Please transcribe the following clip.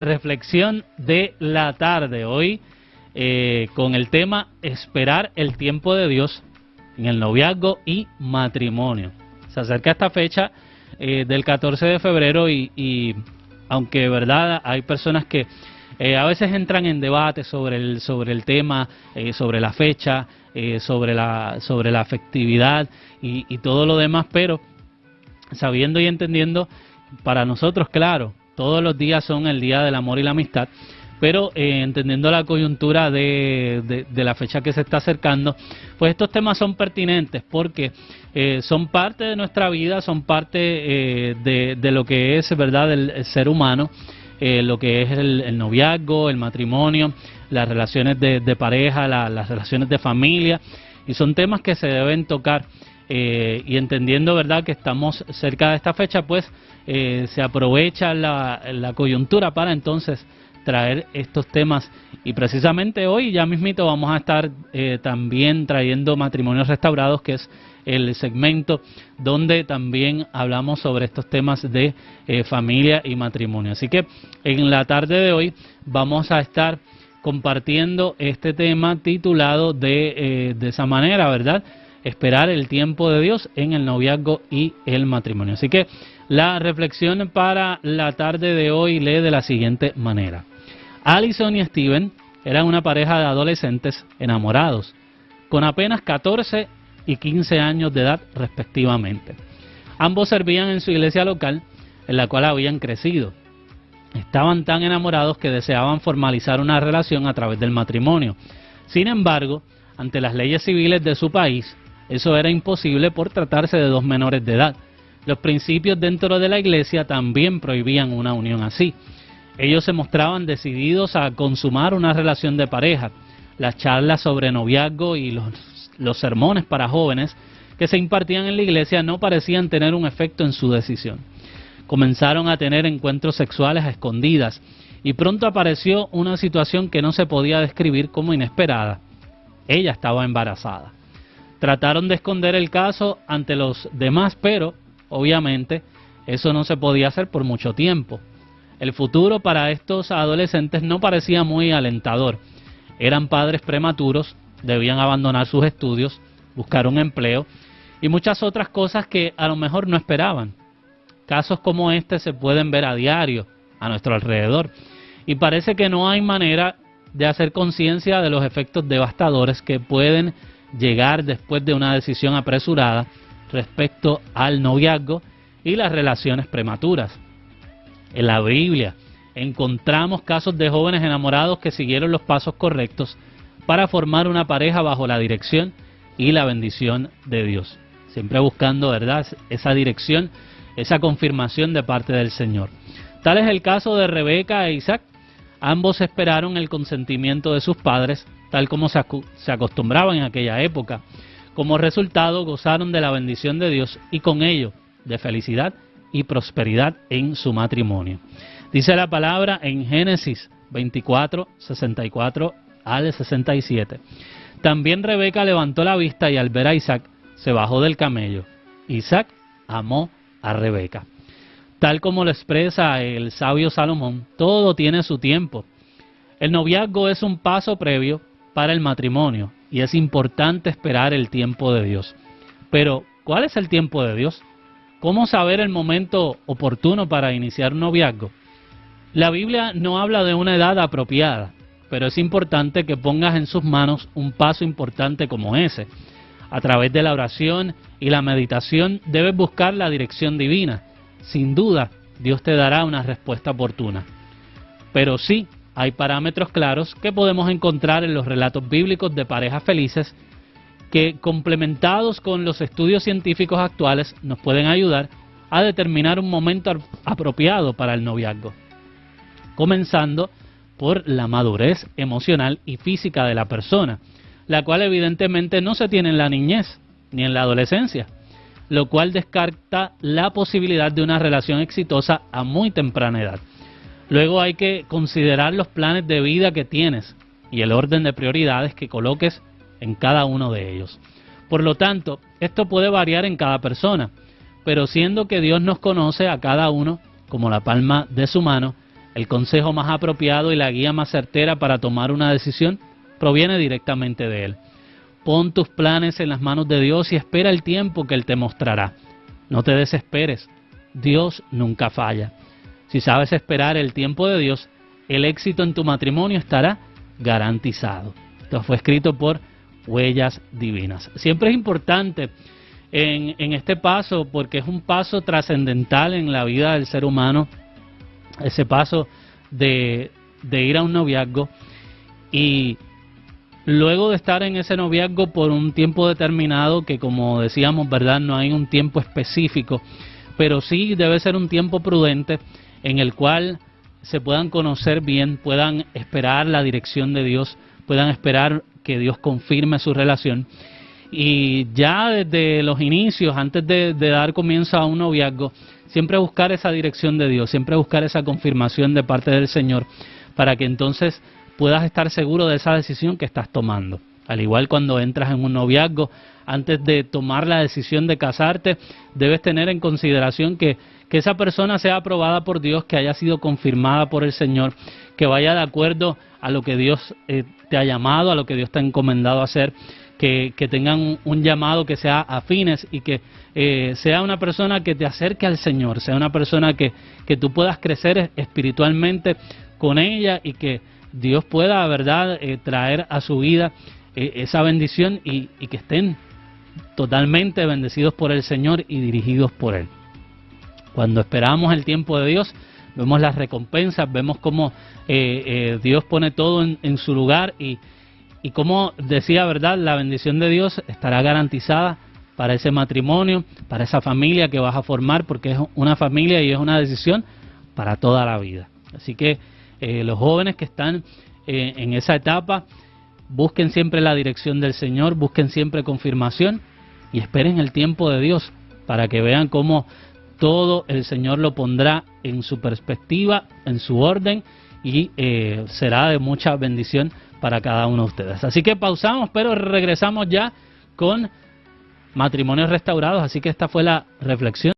reflexión de la tarde. Hoy eh, con el tema Esperar el tiempo de Dios en el noviazgo y matrimonio. Se acerca esta fecha eh, del 14 de febrero y, aunque verdad hay personas que eh, a veces entran en debate sobre el sobre el tema, sobre la fecha, sobre la sobre la afectividad y todo lo demás, pero sabiendo y entendiendo para nosotros, claro, todos los días son el día del amor y la amistad, pero eh, entendiendo la coyuntura de, de, la fecha que se está acercando, pues estos temas son pertinentes porque eh, son parte de nuestra vida, son parte eh, de, de, lo que es, ¿verdad?, el, ser humano, lo que es el, noviazgo, el matrimonio, las relaciones de, pareja, las relaciones de familia, y son temas que se deben tocar. Y entendiendo, ¿verdad?, que estamos cerca de esta fecha, pues eh, se aprovecha la, coyuntura para entonces traer estos temas. Y precisamente hoy ya mismito vamos a estar eh, también trayendo matrimonios restaurados que es el segmento donde también hablamos sobre estos temas de eh, familia y matrimonio. Así que en la tarde de hoy vamos a estar compartiendo este tema titulado de, de esa manera verdad esperar el tiempo de Dios en el noviazgo y el matrimonio así que la reflexión para la tarde de hoy lee de la siguiente manera. Allison y Steven eran una pareja de adolescentes enamorados, con apenas 14 y 15 años de edad respectivamente. Ambos servían en su iglesia local, en la cual habían crecido. Estaban tan enamorados que deseaban formalizar una relación a través del matrimonio. Sin embargo, ante las leyes civiles de su país, eso era imposible por tratarse de dos menores de edad los principios dentro de la iglesia también prohibían una unión así. Ellos se mostraban decididos a consumar una relación de pareja. Las charlas sobre noviazgo y los, sermones para jóvenes que se impartían en la iglesia no parecían tener un efecto en su decisión. Comenzaron a tener encuentros sexuales a escondidas y pronto apareció una situación que no se podía describir como inesperada. Ella estaba embarazada. Trataron de esconder el caso ante los demás, pero Obviamente, eso no se podía hacer por mucho tiempo. El futuro para estos adolescentes no parecía muy alentador. Eran padres prematuros, debían abandonar sus estudios, buscar un empleo y muchas otras cosas que a lo mejor no esperaban. Casos como este se pueden ver a diario a nuestro alrededor y parece que no hay manera de hacer conciencia de los efectos devastadores que pueden llegar después de una decisión apresurada respecto al noviazgo y las relaciones prematuras. En la Biblia encontramos casos de jóvenes enamorados que siguieron los pasos correctos para formar una pareja bajo la dirección y la bendición de Dios. Siempre buscando, ¿verdad?, esa dirección, esa confirmación de parte del Señor. Tal es el caso de Rebeca e Isaac. Ambos esperaron el consentimiento de sus padres, tal como se acostumbraba en aquella época. Como resultado gozaron de la bendición de Dios y con ello de felicidad y prosperidad en su matrimonio. Dice la palabra en Génesis 24, 64 al 67. También Rebeca levantó la vista y al ver a Isaac se bajó del camello. Isaac amó a Rebeca. Tal como lo expresa el sabio Salomón, todo tiene su tiempo. El noviazgo es un paso previo para el matrimonio y es importante esperar el tiempo de Dios. Pero, ¿cuál es el tiempo de Dios? ¿Cómo saber el momento oportuno para iniciar un noviazgo? La Biblia no habla de una edad apropiada, pero es importante que pongas en sus manos un paso importante como ese. A través de la oración y la meditación debes buscar la dirección divina. Sin duda, Dios te dará una respuesta oportuna. Pero sí, hay parámetros claros que podemos encontrar en los relatos bíblicos de parejas felices que complementados con los estudios científicos actuales nos pueden ayudar a determinar un momento apropiado para el noviazgo. Comenzando por la madurez emocional y física de la persona, la cual evidentemente no se tiene en la niñez ni en la adolescencia, lo cual descarta la posibilidad de una relación exitosa a muy temprana edad. Luego hay que considerar los planes de vida que tienes y el orden de prioridades que coloques en cada uno de ellos. Por lo tanto, esto puede variar en cada persona, pero siendo que Dios nos conoce a cada uno como la palma de su mano, el consejo más apropiado y la guía más certera para tomar una decisión proviene directamente de Él. Pon tus planes en las manos de Dios y espera el tiempo que Él te mostrará. No te desesperes, Dios nunca falla. Si sabes esperar el tiempo de Dios, el éxito en tu matrimonio estará garantizado. Esto fue escrito por Huellas Divinas. Siempre es importante en, este paso porque es un paso trascendental en la vida del ser humano, ese paso de, de ir a un noviazgo y luego de estar en ese noviazgo por un tiempo determinado, que como decíamos, ¿verdad? No hay un tiempo específico, pero sí debe ser un tiempo prudente en el cual se puedan conocer bien, puedan esperar la dirección de Dios, puedan esperar que Dios confirme su relación. Y ya desde los inicios, antes de, dar comienzo a un noviazgo, siempre buscar esa dirección de Dios, siempre buscar esa confirmación de parte del Señor, para que entonces puedas estar seguro de esa decisión que estás tomando. Al igual cuando entras en un noviazgo, antes de tomar la decisión de casarte, debes tener en consideración que, que esa persona sea aprobada por Dios, que haya sido confirmada por el Señor, que vaya de acuerdo a lo que Dios eh, te ha llamado, a lo que Dios te ha encomendado a hacer, que, que tengan un, llamado que sea afines y que eh, sea una persona que te acerque al Señor, sea una persona que, que tú puedas crecer espiritualmente con ella y que Dios pueda, ¿verdad?, eh, traer a su vida eh, esa bendición y, que estén totalmente bendecidos por el Señor y dirigidos por Él. Cuando esperamos el tiempo de Dios, vemos las recompensas, vemos cómo eh, Dios pone todo en, su lugar y, y como decía, ¿verdad?, la bendición de Dios estará garantizada para ese matrimonio, para esa familia que vas a formar, porque es una familia y es una decisión para toda la vida. Así que eh, los jóvenes que están eh, en esa etapa, busquen siempre la dirección del Señor, busquen siempre confirmación y esperen el tiempo de Dios para que vean cómo todo el Señor lo pondrá en su perspectiva, en su orden y eh, será de mucha bendición para cada uno de ustedes. Así que pausamos, pero regresamos ya con matrimonios restaurados. Así que esta fue la reflexión.